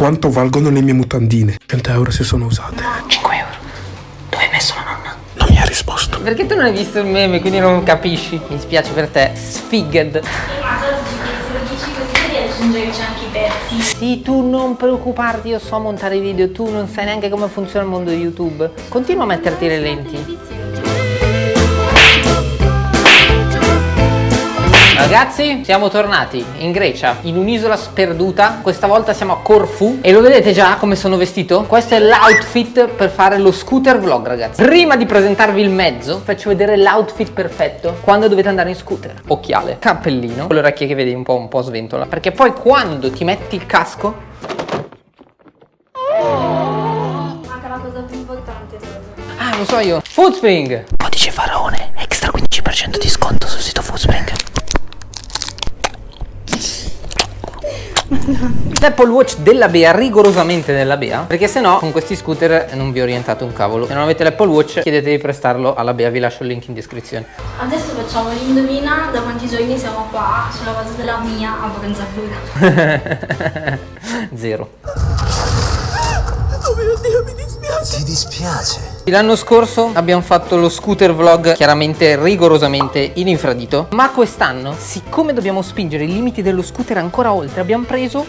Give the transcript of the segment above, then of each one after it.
Quanto valgono le mie mutandine? 100 euro se sono usate. 5 euro. Dove hai messo la nonna? Non mi ha risposto. Perché tu non hai visto il meme, quindi non capisci. Mi spiace per te. Sfiged. Sì, tu non preoccuparti, io so montare i video, tu non sai neanche come funziona il mondo di YouTube. Continua a metterti le lenti. Ragazzi, siamo tornati in Grecia, in un'isola sperduta. Questa volta siamo a Corfu e lo vedete già come sono vestito? Questo è l'outfit per fare lo scooter vlog, ragazzi. Prima di presentarvi il mezzo, faccio vedere l'outfit perfetto quando dovete andare in scooter. Occhiale, cappellino, con le orecchie che vedi un po', un po' sventola. Perché poi quando ti metti il casco... Manca la cosa più importante. Ah, lo so io. Footspring! Codice Faraone, extra 15% di sconto sul sito Footspring. L'Apple Watch della Bea, rigorosamente della Bea, perché se no con questi scooter non vi orientate un cavolo. Se non avete l'Apple Watch chiedete di prestarlo alla Bea, vi lascio il link in descrizione. Adesso facciamo l'indovina da quanti giorni siamo qua sulla base della mia a Bronzatura. Zero. Ti dispiace? L'anno scorso abbiamo fatto lo scooter vlog chiaramente rigorosamente in infradito Ma quest'anno, siccome dobbiamo spingere i limiti dello scooter ancora oltre Abbiamo preso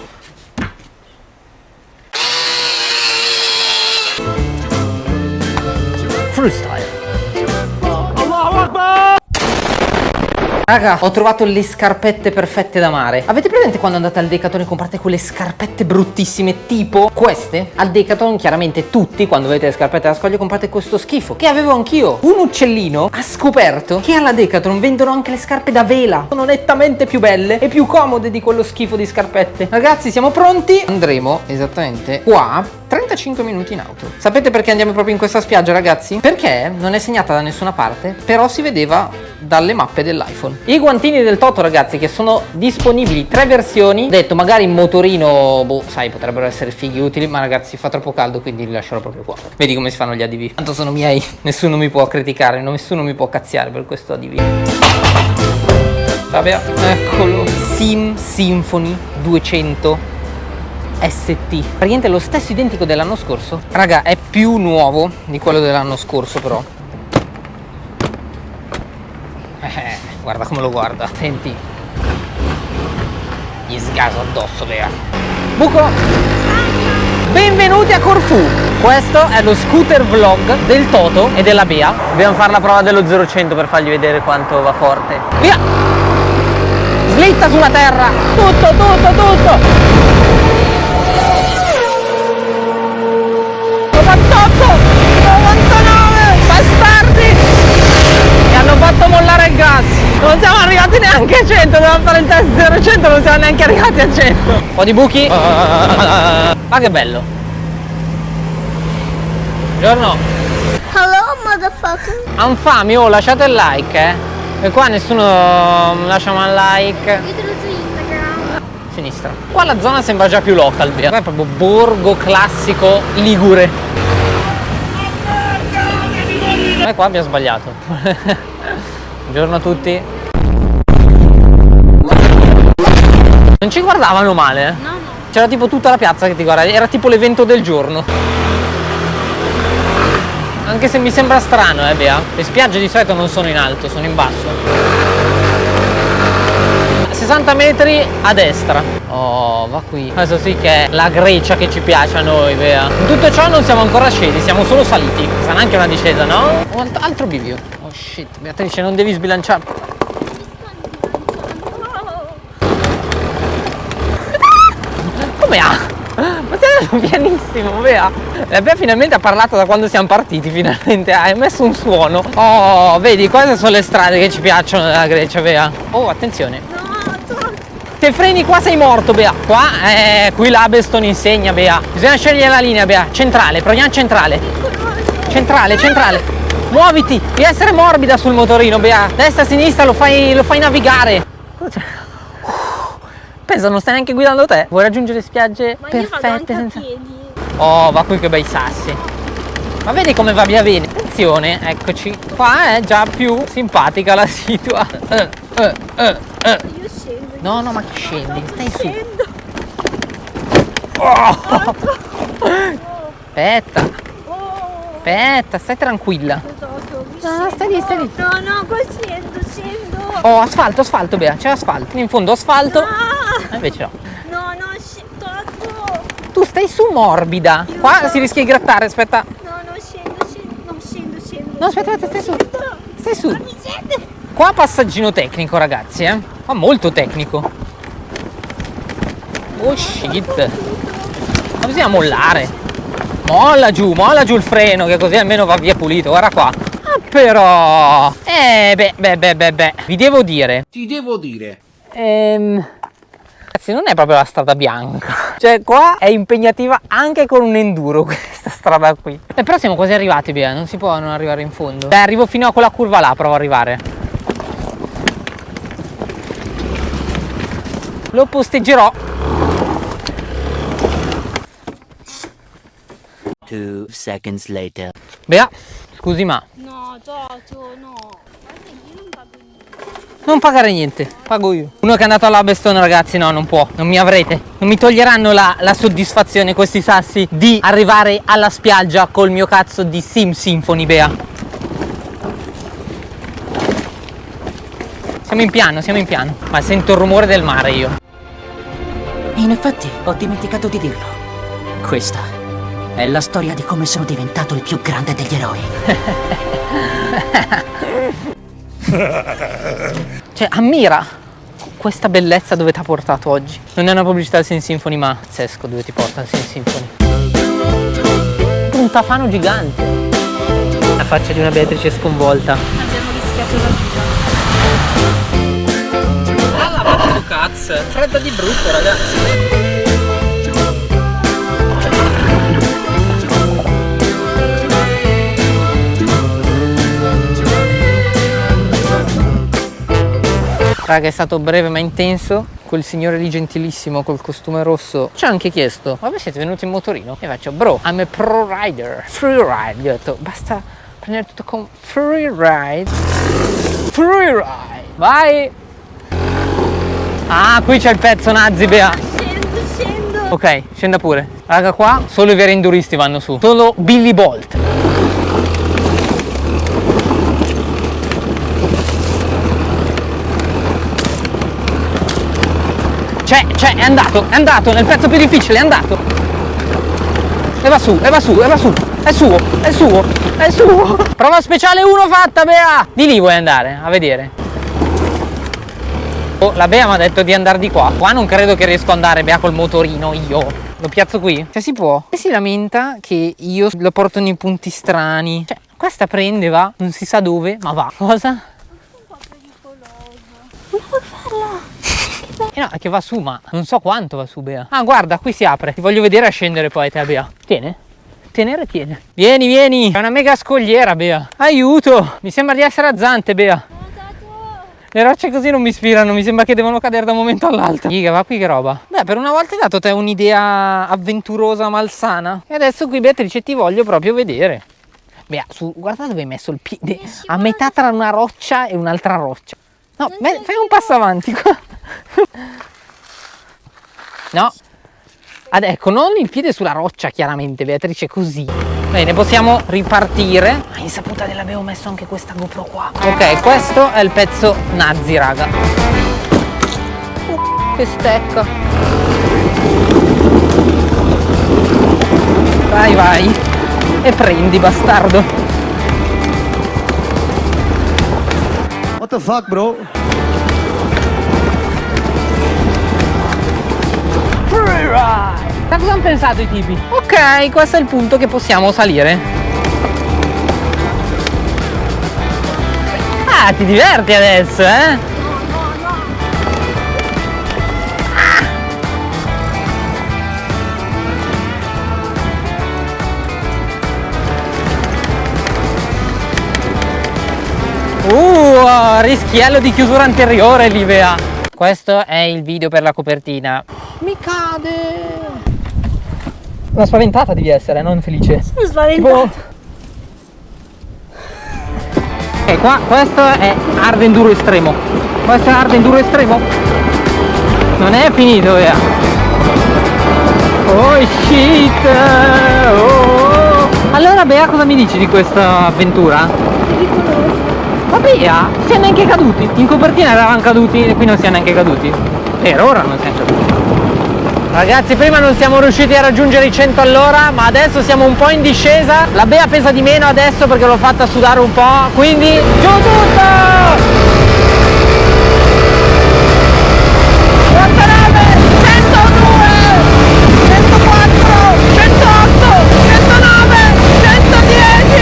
Freestyle Raga, ho trovato le scarpette perfette da mare. Avete presente quando andate al Decathlon e comprate quelle scarpette bruttissime tipo queste? Al Decathlon chiaramente tutti quando vedete le scarpette da scoglio comprate questo schifo che avevo anch'io. Un uccellino ha scoperto che alla Decathlon vendono anche le scarpe da vela. Sono nettamente più belle e più comode di quello schifo di scarpette. Ragazzi, siamo pronti? Andremo esattamente qua 35 minuti in auto. Sapete perché andiamo proprio in questa spiaggia, ragazzi? Perché non è segnata da nessuna parte, però si vedeva dalle mappe dell'iPhone. I guantini del Toto, ragazzi, che sono disponibili tre versioni. Ho detto, magari in motorino, boh, sai, potrebbero essere fighi utili, ma ragazzi, fa troppo caldo, quindi li lascerò proprio qua. Vedi come si fanno gli ADV. Tanto sono miei, nessuno mi può criticare, nessuno mi può cazziare per questo ADV. Vabbè, eccolo. Sim Symphony 200 ST praticamente lo stesso identico dell'anno scorso. Raga è più nuovo di quello dell'anno scorso però. Eh, guarda come lo guarda. Senti. Gli sgaso addosso vea buco! Benvenuti a Corfu questo è lo scooter vlog del Toto e della Bea. Dobbiamo fare la prova dello 0-100 per fargli vedere quanto va forte. Via! Slitta sulla terra. Tutto tutto tutto 98 99 bastardi. Mi hanno fatto mollare il gas. Non siamo arrivati neanche a 100 dovevamo fare il test 0 non siamo neanche arrivati a 100 un po' di buchi. Ma che bello. Buongiorno. Hello motherfucker. Anfami, oh lasciate il like eh. E qua nessuno lascia un like. Ditelo su Instagram. sinistra. Qua la zona sembra già più local via. Qua è proprio borgo classico ligure e qua abbiamo sbagliato. Buongiorno a tutti. Non ci guardavano male eh? No, no. c'era tipo tutta la piazza che ti guarda era tipo l'evento del giorno. Anche se mi sembra strano eh Bea. Le spiagge di solito non sono in alto sono in basso 60 metri a destra. Oh va qui. Questo sì che è la Grecia che ci piace a noi Bea In tutto ciò non siamo ancora scesi Siamo solo saliti. Sarà anche una discesa no? Alt- altro bivio. Oh shit. Beatrice non devi sbilanciare. Come ha? Ma stai andando pianissimo, Bea La Bea finalmente ha parlato da quando siamo partiti Finalmente. Hai messo un suono. Oh, vedi, queste sono le strade che ci piacciono della Grecia, Bea Oh, attenzione. Se freni qua sei morto, Bea Qua, eh, qui l'Abeston insegna, Bea Bisogna scegliere la linea, Bea Centrale, proviamo centrale Centrale, centrale Muoviti, devi essere morbida sul motorino, Bea Destra, sinistra, lo fai, lo fai navigare Pensa, non stai neanche guidando te Vuoi raggiungere spiagge Ma perfette senza... piedi. Oh, va qui che bei sassi. Ma vedi come va via bene? Attenzione, eccoci. Qua è già più simpatica la situa. Eh. Io scendo. No, no, ma che scendi? Stai su. Scendo. Oh. Aspetta. Aspetta, stai tranquilla. No, stai lì, stai lì. No, no, qua scendo, scendo. Oh, asfalto, asfalto, Bea, c'è asfalto. In fondo asfalto. Ah, Eh, invece no. no, no, scendo. Tu stai su morbida. Qua si rischia di grattare, aspetta. No, no, scendo, scendo. No, scendo, scendo. No, aspetta, aspetta, stai su. Stai su. Mi scende. Qua passaggino tecnico, ragazzi, eh. Ma molto tecnico. Oh shit. Ma bisogna mollare. Molla giù, molla giù il freno, che così almeno va via pulito. Guarda qua. Ah, però. Eh, beh, beh, beh, beh, beh. Vi devo dire. Ti devo dire. Ehm. Ragazzi, non è proprio la strada bianca. Cioè, qua è impegnativa anche con un enduro questa strada qui. Eh, però siamo quasi arrivati, Bea. Non si può non arrivare in fondo. Dai, arrivo fino a quella curva là, provo ad arrivare. Lo posteggerò. Two seconds later. Bea, scusi ma No, Giorgio, no. Guarda, io non pago niente. non pagare niente, pago io. Uno che è andato all'Abeston ragazzi, no, non può, non mi avrete. Non mi toglieranno la, la soddisfazione questi sassi di arrivare alla spiaggia col mio cazzo di Sim Symphony, Bea. Siamo in piano, siamo in piano. Ma sento il rumore del mare io. In effetti, ho dimenticato di dirlo. Questa è la storia di come sono diventato il più grande degli eroi. Cioè, ammira questa bellezza dove ti ha portato oggi. Non è una pubblicità del Sin Symphony, ma pazzesco dove ti porta il Sin Symphony. Un tafano gigante. La faccia di una Beatrice sconvolta. Abbiamo rischiato la vita. La fatto cazzo. Fredda di brutto, ragazzi. Raga, è stato breve ma intenso. Quel signore lì gentilissimo col costume rosso ci ha anche chiesto: Ma voi siete venuti in motorino? E faccio, bro, I'm a pro rider. Free ride. Gli ho detto, basta prendere tutto con free ride. Free ride. Vai. Ah, qui c'è il pezzo nazi, Bea. Scendo, scendo. Ok, scenda pure. Raga, qua solo i veri enduristi vanno su. Solo Billy Bolt. C'è, c'è, è andato, è andato, nel pezzo più difficile, è andato. E va su, e va su, e va su. È suo, è suo, è suo. Prova speciale 1 fatta, Bea. Di lì vuoi andare, a vedere. Oh, la Bea mi ha detto di andare di qua. Qua non credo che riesco ad andare, Bea, col motorino io. Lo piazzo qui? Cioè si può. E si lamenta che io lo porto nei punti strani. Cioè, questa prende, va, non si sa dove, ma va. Cosa? Eh no, è che va su, ma non so quanto va su, Bea. Ah, guarda, qui si apre. Ti voglio vedere a scendere poi, te, Bea. Tiene. Tenere, tiene. Vieni, vieni. È una mega scogliera, Bea. Aiuto. Mi sembra di essere a Zante, Bea. Le rocce così non mi ispirano, mi sembra che devono cadere da un momento all'altro. Figa, va qui che roba. Beh, per una volta hai dato te un'idea avventurosa, malsana. E adesso qui, Beatrice, ti voglio proprio vedere. Bea, su, guarda dove hai messo il piede. A metà tra una roccia e un'altra roccia. No, beh, fai un passo avanti qua. No. Ad, ecco, non il piede sulla roccia, chiaramente, Beatrice, così. Bene, possiamo ripartire. A insaputa dell'avevo messo anche questa GoPro qua. Ok, questo è il pezzo nazi, raga. Uh, che stecca. Vai, vai. E prendi, bastardo. What the fuck, bro? Da cosa hanno pensato i tipi? Ok, questo è il punto che possiamo salire. Ah, ti diverti adesso, eh? Uh, rischiello di chiusura anteriore, Livea. Questo è il video per la copertina. Mi cade! Una spaventata devi essere, non felice. Sono spaventato. Ok, qua questo è hard enduro estremo. Questo è hard enduro estremo. Non è finito, via. Oh shit! Oh. Allora Bea cosa mi dici di questa avventura? Ma Bea, siamo neanche caduti. In copertina eravamo caduti e qui non siamo neanche caduti. Per ora non siamo caduti. Ragazzi prima non siamo riusciti a raggiungere i 100 all'ora ma adesso siamo un po' in discesa La Bea pesa di meno adesso perché l'ho fatta sudare un po' Quindi giù tutto! 49, 102, 104, 108, 109, 110,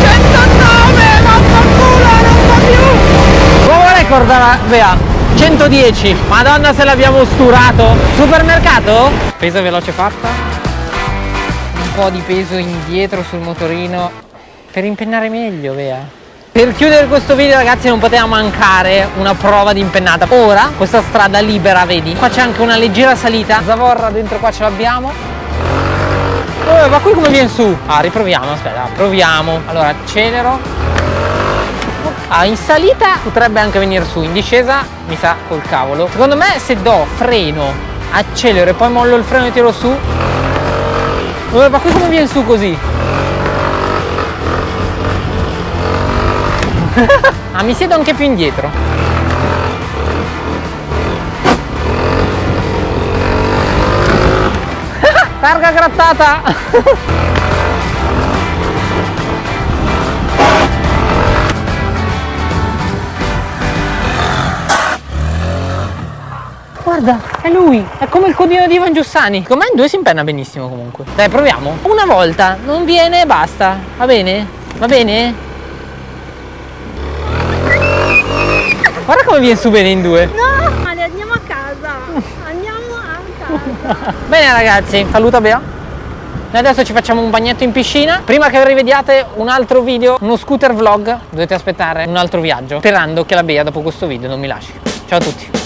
109, vaffanculo, non fa più! Nuovo record della Bea, 110, madonna se l'abbiamo sturato! Supermercato? Peso veloce fatta. Un po' di peso indietro sul motorino per impennare meglio, Bea. Per chiudere questo video ragazzi non poteva mancare una prova di impennata Ora questa strada libera vedi Qua c'è anche una leggera salita Zavorra dentro qua ce l'abbiamo eh, Ma qui come viene su? Ah riproviamo aspetta proviamo Allora accelero Ah in salita potrebbe anche venire su In discesa mi sa col cavolo Secondo me se do freno Accelero e poi mollo il freno e tiro su Ma qui come viene su così? ah, mi siedo anche più indietro. Targa grattata! Guarda, è lui, è come il codino di Ivan Giussani. Con me in due si impenna benissimo comunque. Dai, proviamo. Una volta, non viene e basta. Va bene? Va bene? Guarda come viene su bene in due. No, Ale, andiamo a casa. Andiamo a casa. Bene ragazzi, saluta Bea. Noi adesso ci facciamo un bagnetto in piscina. Prima che rivediate un altro video, uno scooter vlog, dovete aspettare un altro viaggio. Sperando che la Bea dopo questo video non mi lasci. Ciao a tutti.